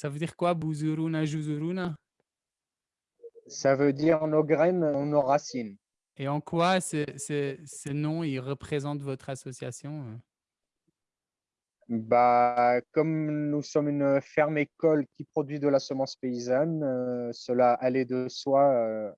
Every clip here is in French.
Ça veut dire quoi, Buzuruna Juzuruna Ça veut dire nos graines, nos racines. Et en quoi ce, ce, ce nom il représente votre association euh? bah, Comme nous sommes une ferme-école qui produit de la semence paysanne, euh, cela allait de soi. euh,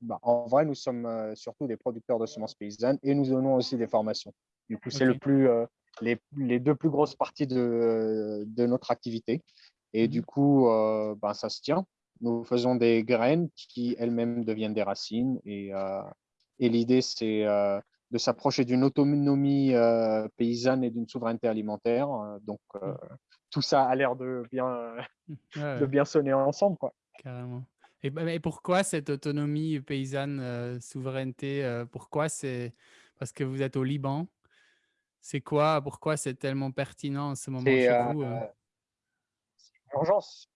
bah, en vrai, nous sommes surtout des producteurs de semences paysannes et nous donnons aussi des formations. Du coup, c'est le plus, euh, les, les deux plus grosses parties de, de notre activité. Et du coup, euh, bah, ça se tient. Nous faisons des graines qui elles-mêmes deviennent des racines. Et, euh, et l'idée, c'est euh, de s'approcher d'une autonomie paysanne et d'une souveraineté alimentaire. Donc, euh, tout ça a l'air de bien, Ouais, de bien sonner ensemble. Quoi. carrément. Et, bah, et pourquoi cette autonomie paysanne, souveraineté Pourquoi c'est parce que vous êtes au Liban C'est quoi Pourquoi c'est tellement pertinent en ce moment chez vous urgence.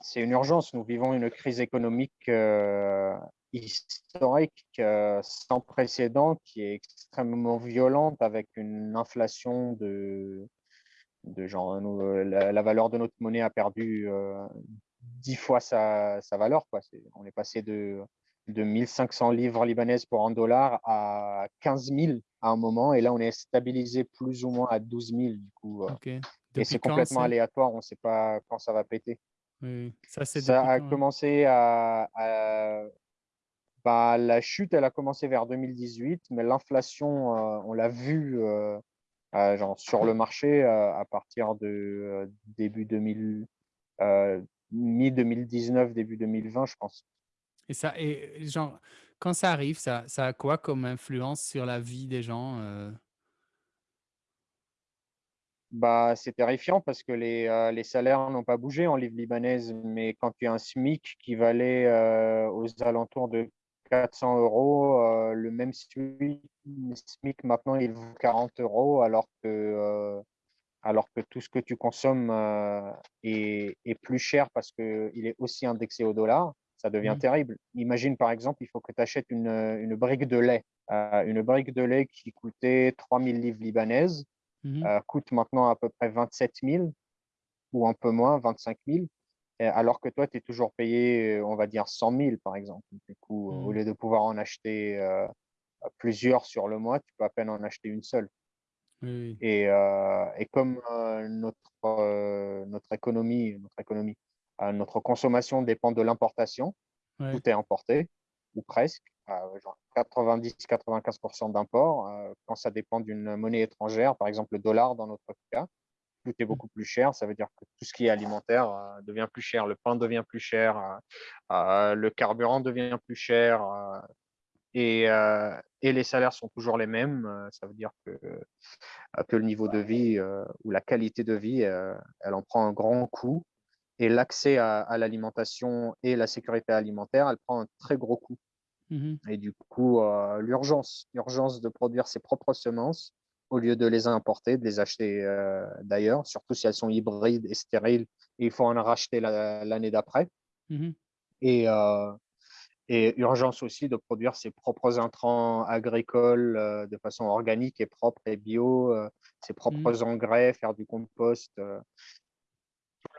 C'est une urgence. Nous vivons une crise économique euh, historique euh, sans précédent qui est extrêmement violente avec une inflation de, de genre euh, la, valeur de notre monnaie a perdu dix fois sa, valeur. On est passé de, de 1500 livres libanaises pour un dollar à 15 000 à un moment et là on est stabilisé plus ou moins à 12 000 du coup. euh, et c'est complètement aléatoire, on ne sait pas quand ça va péter. Oui. Ça, Ça a quand hein? commencé à, à- bah, la chute, elle a commencé vers 2018, mais l'inflation, euh, on l'a vu euh, euh, genre sur le marché à partir de début 2000, euh, mi-2019, début 2020, je pense. Et ça, et genre, quand ça arrive, ça, a quoi comme influence sur la vie des gens euh? Bah, c'est terrifiant parce que les, euh, les salaires n'ont pas bougé en livres libanaises, mais quand tu as un SMIC qui valait euh, aux alentours de 400 euros, le même SMIC, maintenant il vaut 40 euros alors que, alors que tout ce que tu consommes est, est plus cher parce qu'il est aussi indexé au dollar, ça devient Mhm. terrible. Imagine par exemple, il faut que tu achètes une, une brique de lait. Euh, une brique de lait qui coûtait 3000 livres libanaises Mhm. euh, coûte maintenant à peu près 27 000 ou un peu moins, 25 000, et alors que toi, tu es toujours payé, euh, on va dire, 100 000 par exemple. Du coup, au Mhm. lieu de pouvoir en acheter euh, plusieurs sur le mois, tu peux à peine en acheter une seule. Oui. Et, euh, et comme euh, notre, euh, notre économie, notre, économie euh, notre consommation dépend de l'importation, Ouais. tout est importé, ou presque, euh, genre 90-95% d'import. Euh, quand ça dépend d'une monnaie étrangère, par exemple le dollar dans notre cas, tout est beaucoup plus cher. Ça veut dire que tout ce qui est alimentaire euh, devient plus cher, le pain devient plus cher, euh, euh, le carburant devient plus cher. euh, et, euh, et les salaires sont toujours les mêmes. euh, ça veut dire que, euh, que le niveau de vie euh, ou la qualité de vie, euh, elle en prend un grand coup. Et l'accès à, à l'alimentation et la sécurité alimentaire, elle prend un très gros coup. Mhm. Et du coup, euh, l'urgence, l'urgence de produire ses propres semences au lieu de les importer, de les acheter euh, d'ailleurs, surtout si elles sont hybrides et stériles, et il faut en racheter la- l'année d'après. Mhm. Et, euh, et urgence aussi de produire ses propres intrants agricoles euh, de façon organique et propre et bio, euh, ses propres engrais, faire du compost, euh,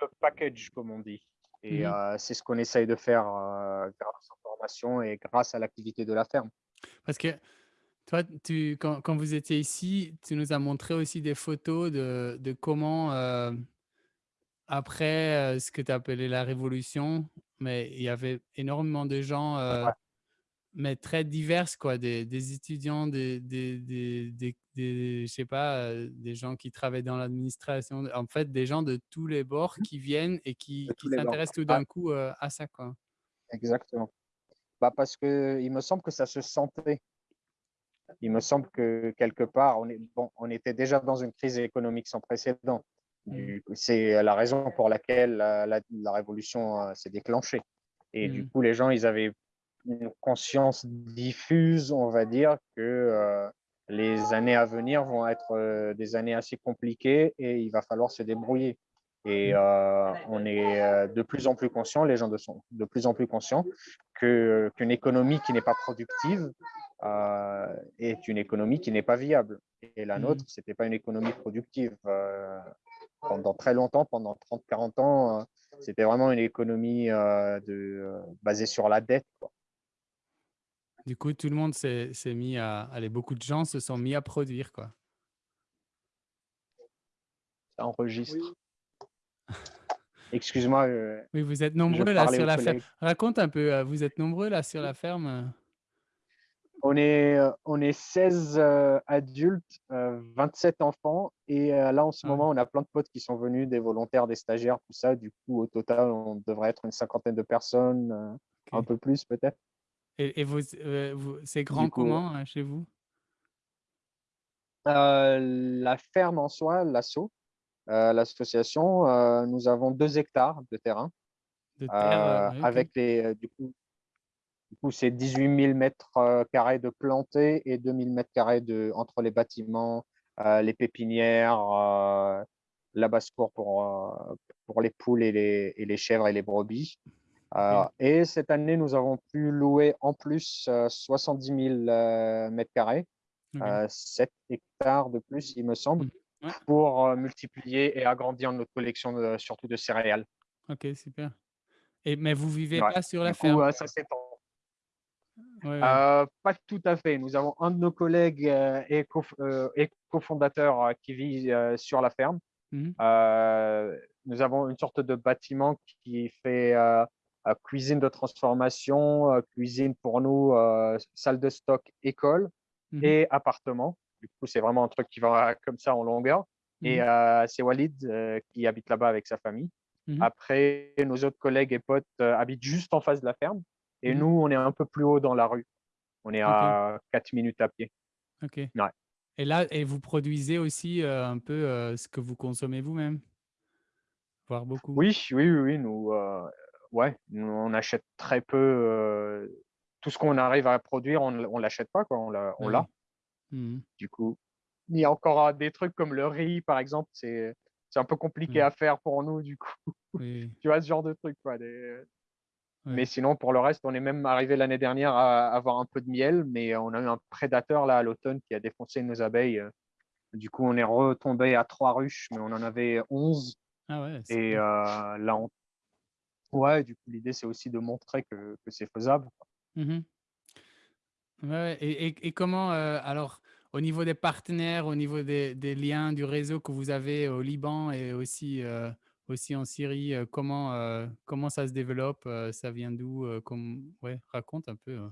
le package, comme on dit. Et Mhm. euh, c'est ce qu'on essaye de faire euh, grâce aux formations et grâce à l'activité de la ferme. Parce que toi, tu, quand, quand vous étiez ici, tu nous as montré aussi des photos de, de comment, euh, après euh, ce que tu appelais la révolution, mais il y avait énormément de gens, Ouais. Mais très diverses, quoi, des, des étudiants, des, des, des, des, je sais pas, euh, des gens qui travaillent dans l'administration, en fait, des gens de tous les bords qui viennent et qui, qui s'intéressent tout Ouais. d'un coup euh, à ça, quoi. Exactement. Bah parce que il me semble que ça se sentait. Il me semble que quelque part, on, est, bon, on était déjà dans une crise économique sans précédent. Du- C'est la raison pour laquelle la, la- la révolution euh, s'est déclenchée. Et du Mm. coup, les gens, ils avaient une conscience diffuse, on va dire, que euh, les années à venir vont être euh, des années assez compliquées et il va falloir se débrouiller. Et Mm. euh, on est de plus en plus conscient, les gens sont de plus en plus conscients qu'une économie qui n'est pas productive est une économie qui n'est pas viable. Et la Mhm. nôtre, c'était pas une économie productive. Pendant très longtemps, pendant 30-40 ans, euh, c'était vraiment une économie de, basée sur la dette. Quoi. Du coup, tout le monde s'est mis à allez, beaucoup de gens se sont mis à produire, quoi. Ça enregistre. Excuse-moi, Oui, vous êtes nombreux là sur la ferme. Raconte un peu, vous êtes nombreux là sur la ferme? On est, heu, on est 16, heu, adultes, heu, 27 enfants et là, en ce Ah moment, on a plein de potes qui sont venus, des volontaires, des stagiaires, tout ça. Du coup, au total, on devrait être une cinquantaine de personnes, un peu plus peut-être. Et et heu, vous c'est grand coup, comment, heu, chez vous? heu, la ferme en soi, l'asso, heu, l'association, nous avons 2 hectares de terrain, De terre, avec les, du coup Du coup, c'est 18 000 mètres carrés de plantés et 2 000 mètres carrés de entre les bâtiments, les pépinières, heu, la basse-cour pour, pour les poules et les et les chèvres et les brebis. OK, et cette année, nous avons pu louer en plus, heu, 70 000, heu, mètres carrés, OK. heu, 7 hectares de plus, il me semble, Mmh. Ouais, pour, heu, multiplier et agrandir notre collection de surtout de céréales. OK, super. Et mais vous vivez Ouais, pas sur la du coup, ferme? heu, ça s'étend. Ouais, pas tout à fait. Nous avons un de nos collègues, et cofondateur, qui vit, sur la ferme. Mmh nous avons une sorte de bâtiment qui fait, cuisine de transformation, cuisine pour nous, salle de stock, école Mmh et appartement. Du coup, c'est vraiment un truc qui va comme ça en longueur et Mmh heu, c'est Walid, heu, qui habite là-bas avec sa famille. Mmh Après, nos autres collègues et potes, heu, habitent juste en face de la ferme et Mmh nous, on est un peu plus haut dans la rue. On est à 4 minutes à pied. OK. Ouais. Et là et vous produisez aussi, un peu, ce que vous consommez vous-même? Voire beaucoup? Oui, oui, oui, oui, nous, ouais, on achète très peu, tout ce qu'on arrive à produire, on ne l'achète pas, quoi, on l'a Bah. Mmh mh. Du coup, il y a encore, des trucs comme le riz, par exemple, c'est un peu compliqué Ouais. à faire pour nous, du coup, Oui, tu vois, ce genre de trucs, quoi, des mais sinon, pour le reste, on est même arrivé l'année dernière à avoir un peu de miel, mais on a eu un prédateur, là, à l'automne, qui a défoncé nos abeilles, du coup, on est retombé à 3 ruches, mais on en avait 11 Ah ouais, et là, on Ouais, du coup, l'idée, c'est aussi de montrer que que c'est faisable. Mmh. Ouais, et et et comment, heu, alors au niveau des partenaires, au niveau des des liens, du réseau que vous avez au Liban et aussi, heu, aussi en Syrie, heu, comment, comment ça se développe? Ça vient d'où? Ouais, raconte un peu, heu.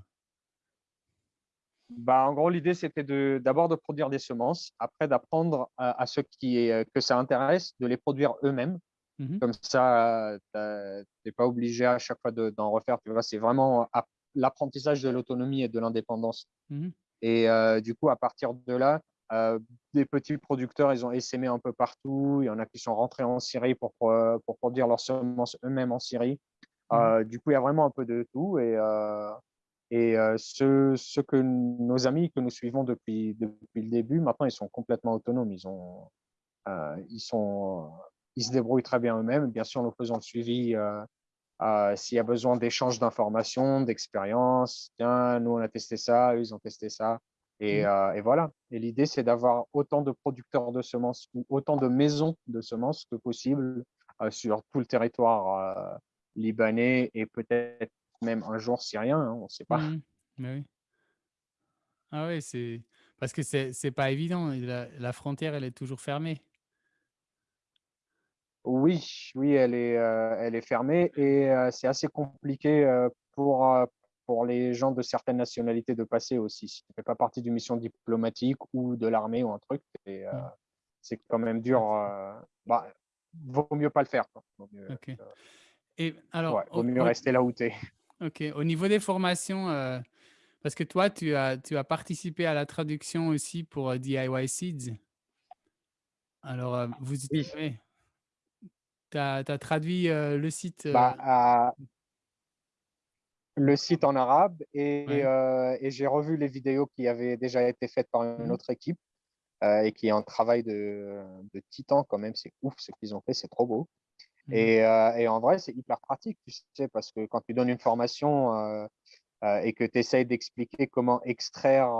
Bah, en gros, l'idée, c'était d'abord de produire des semences, après d'apprendre à à ceux qui, que ça intéresse de les produire eux-mêmes. Mmh mh. Comme ça, tu es pas obligé à chaque fois de d'en refaire, tu vois? C'est vraiment ap l'apprentissage de l'autonomie et de l'indépendance Mmh mh. et du coup, à partir de là, des petits producteurs, ils ont essaimé un peu partout. Il y en a qui sont rentrés en Syrie pour, pour produire leurs semences eux-mêmes en Syrie. Mmh du coup, il y a vraiment un peu de tout et et ceux ceux que nos amis que nous suivons depuis depuis le début, maintenant, ils sont complètement autonomes. Ils ont, ils sont ils se débrouillent très bien eux-mêmes. Bien sûr, nous faisons le suivi, heu heu, s'il y a besoin d'échange d'informations, d'expériences. Tiens, nous, on a testé ça, eux, ils ont testé ça et Mmh heu et voilà et l'idée, c'est d'avoir autant de producteurs de semences ou autant de maisons de semences que possible, sur tout le territoire, libanais et peut-être même un jour syrien, hein, on ne sait pas. Mmh Bah oui. Ah ouais, c'est parce que c'est c'est pas évident la frontière, elle est toujours fermée. Oui, oui, elle est, heu, elle est fermée et heu, c'est assez compliqué, heu, pour, pour les gens de certaines nationalités de passer aussi. Si tu fais pas partie d'une mission diplomatique ou de l'armée ou un truc et Mmh. c'est quand même dur, heu, bah, vaut mieux pas le faire, quoi. Vaut mieux, et alors ouais, vaut au mieux au rester là où tu es. OK, au niveau des formations, parce que toi, tu as tu as participé à la traduction aussi pour, DIY Seeds. Alors, vous Oui, tu as traduit, le site, bah, le site en arabe et ouais. heu et j'ai revu les vidéos qui avaient déjà été faites par une Mmh autre équipe, et qui est un travail de de titan quand même. C'est ouf ce qu'ils ont fait, c'est trop beau. Mmh Et, en vrai, c'est hyper pratique, tu sais, parce que quand tu donnes une formation, et que tu essayes d'expliquer comment extraire,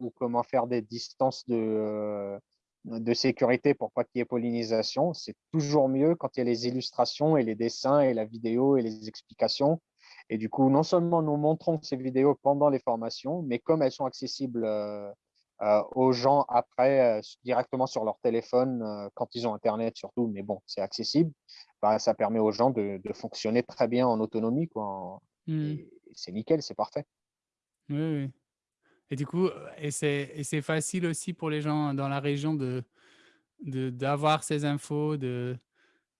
ou comment faire des distances de, de sécurité pour pas qu'il y ait pollinisation, c'est toujours mieux quand il y a les illustrations et les dessins et la vidéo et les explications. Et du coup, non seulement nous montrons ces vidéos pendant les formations, mais comme elles sont accessibles euh, euh, aux gens après euh, directement sur leur téléphone quand ils ont Internet surtout, mais bon, c'est accessible, bah, ça permet aux gens de, fonctionner très bien en autonomie. Quoi. Mmh. c'est nickel, c'est parfait. Oui, oui. Et du coup, et c'est facile aussi pour les gens dans la région de d'avoir ces infos, de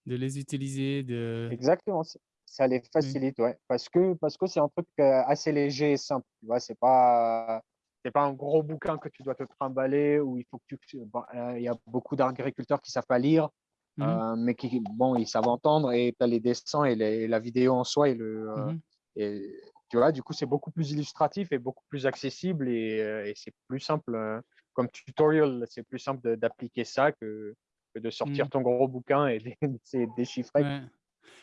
de les utiliser, de Exactement, ça les facilite, ouais, parce que parce que c'est un truc, assez léger et simple, tu vois? C'est pas c'est pas un gros bouquin que tu dois te trimballer où il faut que tu il y a beaucoup d'agriculteurs qui savent pas lire, mmh mais qui bon, ils savent entendre et tu as les dessins et les la vidéo en soi et le, mmh et tu vois? Du coup, c'est beaucoup plus illustratif et beaucoup plus accessible et et c'est plus simple, comme tutorial, c'est plus simple d'appliquer ça que que de sortir mmh. ton gros bouquin et de déchiffrer. Ouais.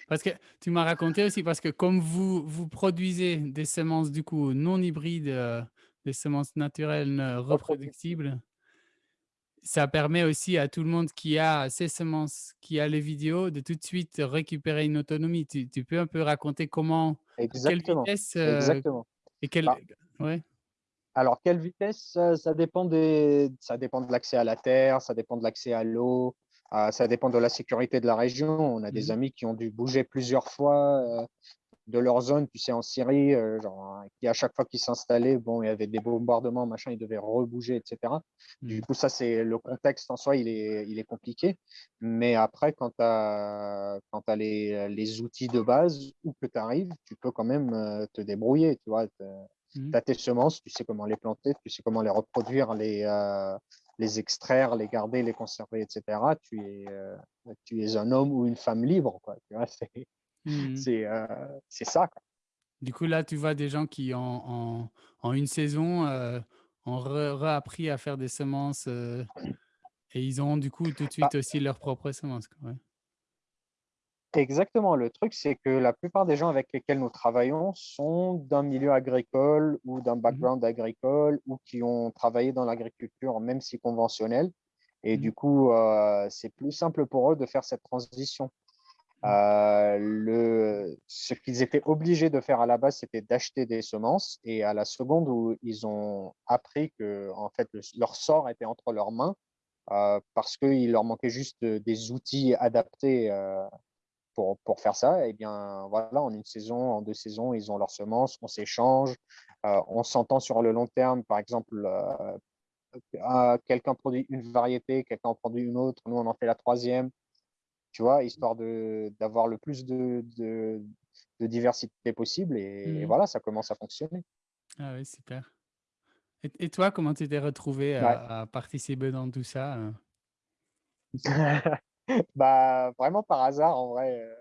Parce que tu m'as raconté aussi, parce que comme vous vous produisez des semences du coup non hybrides, heu, des semences naturelles, heu, reproductibles ça permet aussi à tout le monde qui a ces semences, qui a les vidéos, de tout de suite récupérer une autonomie. Tu tu peux un peu raconter comment quelle Exactement, vitesse, heu, exactement. et quelle Bah ouais? alors quelle vitesse? Ça dépend des ça dépend de l'accès à la terre, ça dépend de l'accès à l'eau, heu, ça dépend de la sécurité de la région. On a des Mmh amis qui ont dû bouger plusieurs fois, heu, de leur zone, tu sais, en Syrie, heu, genre, hein, qui à chaque fois qu'ils s'installaient, bon, il y avait des bombardements, machin, ils devaient rebouger et cetera. Du Mmh. coup, ça, c'est le contexte en soi, il est il est compliqué. Mais après, quand tu as quand as les les outils de base, où que tu arrives, tu peux quand même, heu, te débrouiller, tu vois? Tu Mmh. as tes semences, tu sais comment les planter, tu sais comment les reproduire, les, heu, les extraire, les garder, les conserver et cetera. Tu es, tu es un homme ou une femme libre, quoi, tu vois? C'est Mmh c'est, ça, quoi. Du coup, là, tu vois des gens qui en en en une saison, heu, ont re réappris à faire des semences, heu, et ils ont du coup tout de Bah, suite aussi leurs propres semences, quoi, ouais. exactement, le truc, c'est que la plupart des gens avec lesquels nous travaillons sont d'un milieu agricole ou d'un Mmh mh. background agricole ou qui ont travaillé dans l'agriculture, même si conventionnelle et Mmh. du coup, c'est plus simple pour eux de faire cette transition. Mmh. Le ce qu'ils étaient obligés de faire à la base, c'était d'acheter des semences et à la seconde où ils ont appris que en fait, le leur sort était entre leurs mains, parce qu'il leur manquait juste, des outils adaptés, pour pour faire ça et bien, voilà, en une saison, en 2 saisons, ils ont leurs semences, on s'échange, on s'entend sur le long terme. Par exemple, ah, quelqu'un produit une variété, quelqu'un produit une autre, nous on en fait la troisième tu vois? Histoire d'avoir le plus de de de diversité possible et Mmh voilà, ça commence à fonctionner. Ah ouais, super. Et et toi, comment tu t'es retrouvé Ouais. à participer dans tout ça, heu? Bah, vraiment par hasard en vrai, heu,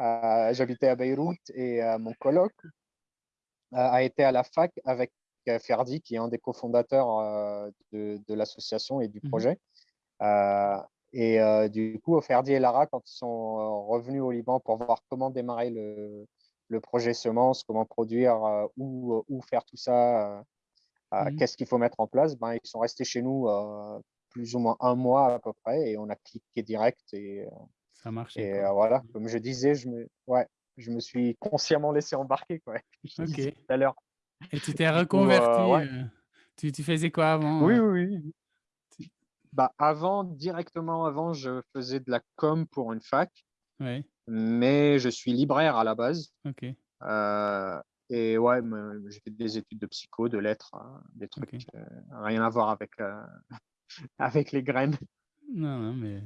heu, j'habitais à Beyrouth et mon coloc, heu, a été à la fac avec, Ferdi qui est un des cofondateurs, de de l'association et du Mmh projet. Et heu, du coup, Ferdi et Lara, quand ils sont, heu, revenus au Liban pour voir comment démarrer le le projet semences, comment produire, heu, où, où faire tout ça, Mmh qu'est-ce qu'il faut mettre en place, ben, ils sont restés chez nous, plus ou moins un mois à peu près et on a cliqué direct et Ça a marché, et voilà, comme je disais, je me ouais, je me suis consciemment laissé embarquer, quoi, je disais OK. tout à l'heure. Et tu t'es reconverti, ouais. tu tu faisais quoi avant, Oui, oui, oui. Bah, avant, directement avant, je faisais de la com pour une fac. ouais, Mais je suis libraire à la base, heu et ouais, j'ai fait des études de psycho, de lettres, hein, des trucs, OK. heu, rien à voir avec, heu, avec les graines. Non, non, mais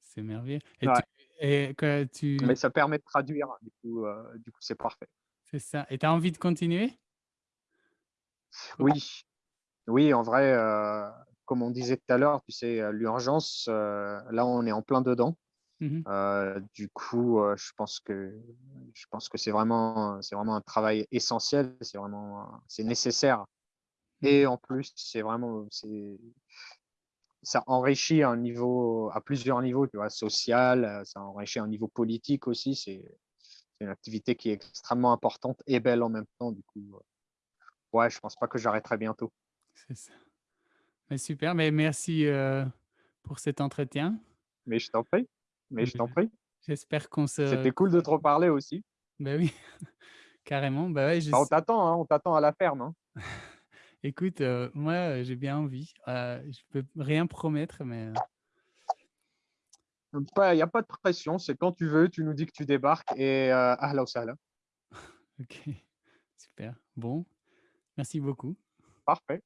c'est merveilleux. Et tu Ouais, et que tu mais ça permet de traduire, du coup, heu, du coup, c'est parfait. c'est ça. Et tu as envie de continuer? Co Oui, oui, en vrai, comme on disait tout à l'heure, tu sais, heu, l'urgence, heu, là, on est en plein dedans. mmh mh. Heu, du coup, je pense que je pense que c'est vraiment, c'est vraiment un travail essentiel, c'est vraiment, c'est nécessaire Mmh. et en plus, c'est vraiment, c'est Ça enrichit un niveau à plusieurs niveaux, tu vois? Social, ça enrichit un niveau politique aussi, c'est une activité qui est extrêmement importante et belle en même temps, du coup, ouais, je pense pas que j'arrêterai bientôt. C'est ça. Mais super, mais merci, heu, pour cet entretien. Mais je t'en prie, mais je t'en prie. J'espère qu'on se C'était cool de te reparler aussi. bah, oui, carrément, ouais, Bah, on t'attend, hein, on t'attend à la ferme, hein. écoute, heu, moi, heu, j'ai bien envie. Heu, je peux rien promettre, mais il y a pas de pression, c'est quand tu veux, tu nous dis que tu débarques et heu, ahla sahla. OK, super. Bon, merci beaucoup. Parfait.